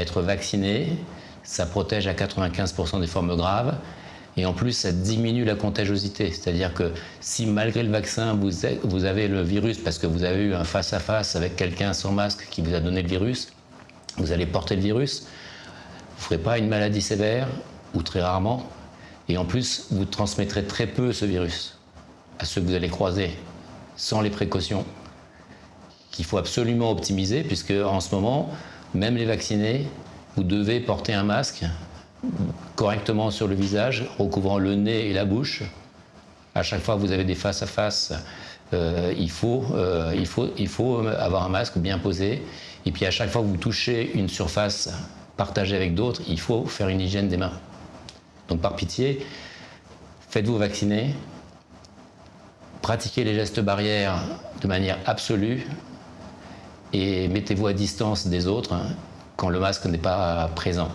être vacciné, ça protège à 95% des formes graves. Et en plus, ça diminue la contagiosité. C'est-à-dire que si malgré le vaccin, vous avez le virus parce que vous avez eu un face-à-face avec quelqu'un sans masque qui vous a donné le virus, vous allez porter le virus, vous ne ferez pas une maladie sévère, ou très rarement, et en plus, vous transmettrez très peu ce virus à ceux que vous allez croiser sans les précautions qu'il faut absolument optimiser, puisque en ce moment, même les vaccinés, vous devez porter un masque correctement sur le visage, recouvrant le nez et la bouche. À chaque fois que vous avez des face-à-face, euh, euh, il faut avoir un masque bien posé. Et puis à chaque fois que vous touchez une surface partagée avec d'autres, il faut faire une hygiène des mains. Donc par pitié, faites-vous vacciner, pratiquez les gestes barrières de manière absolue et mettez-vous à distance des autres hein, quand le masque n'est pas présent.